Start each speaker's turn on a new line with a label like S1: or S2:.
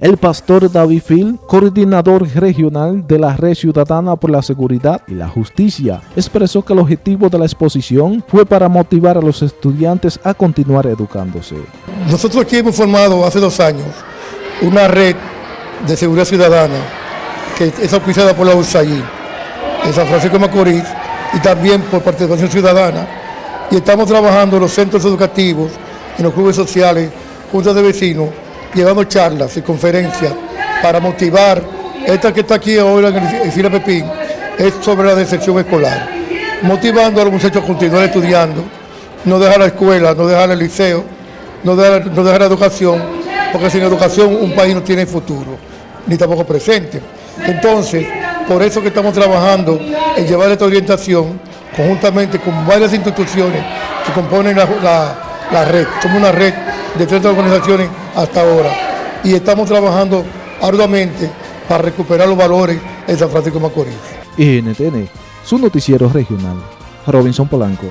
S1: El pastor David Phil, coordinador regional de la Red Ciudadana por la Seguridad y la Justicia, expresó que el objetivo de la exposición fue para motivar a los estudiantes a continuar educándose.
S2: Nosotros aquí hemos formado hace dos años una red de seguridad ciudadana que es auspiciada por la USAID en San Francisco de Macorís y también por participación ciudadana y estamos trabajando en los centros educativos, en los clubes sociales, juntas de vecinos, llevando charlas y conferencias para motivar. Esta que está aquí ahora en Fila Pepín es sobre la decepción escolar, motivando a los muchachos a continuar estudiando, no dejar la escuela, no dejar el liceo, no dejar, la educación, porque sin educación un país no tiene futuro, ni tampoco presente. Entonces, por eso que estamos trabajando en llevar esta orientación conjuntamente con varias instituciones que componen la, red. Somos una red de 30 organizaciones hasta ahora y estamos trabajando arduamente para recuperar los valores en San Francisco de Macorís.
S1: NTN, su noticiero. Robinson Polanco.